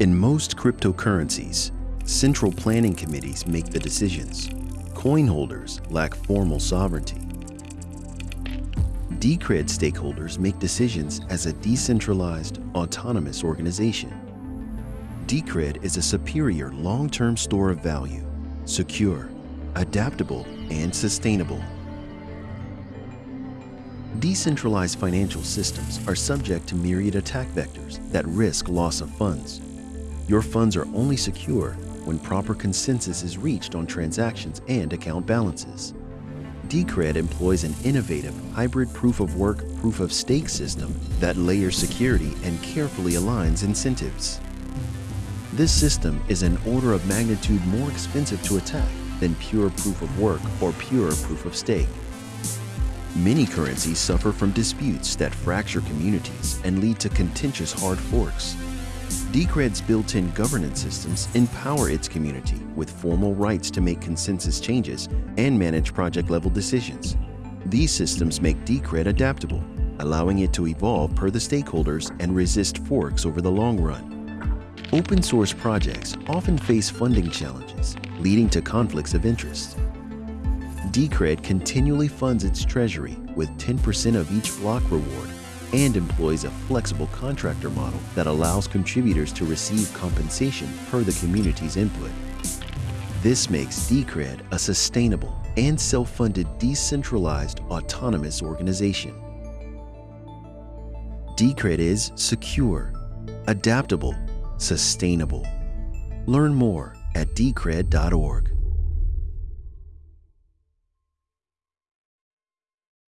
In most cryptocurrencies, central planning committees make the decisions. Coin holders lack formal sovereignty. Decred stakeholders make decisions as a decentralized, autonomous organization. Decred is a superior long-term store of value, secure, adaptable, and sustainable. Decentralized financial systems are subject to myriad attack vectors that risk loss of funds. Your funds are only secure when proper consensus is reached on transactions and account balances. Decred employs an innovative hybrid proof-of-work, proof-of-stake system that layers security and carefully aligns incentives. This system is an order of magnitude more expensive to attack than pure proof-of-work or pure proof-of-stake. Many currencies suffer from disputes that fracture communities and lead to contentious hard forks. Decred's built-in governance systems empower its community with formal rights to make consensus changes and manage project-level decisions. These systems make Decred adaptable, allowing it to evolve per the stakeholders and resist forks over the long run. Open source projects often face funding challenges, leading to conflicts of interest. Decred continually funds its treasury with 10% of each block reward and employs a flexible contractor model that allows contributors to receive compensation per the community's input. This makes Decred a sustainable and self-funded decentralized autonomous organization. Decred is secure, adaptable, sustainable. Learn more at decred.org.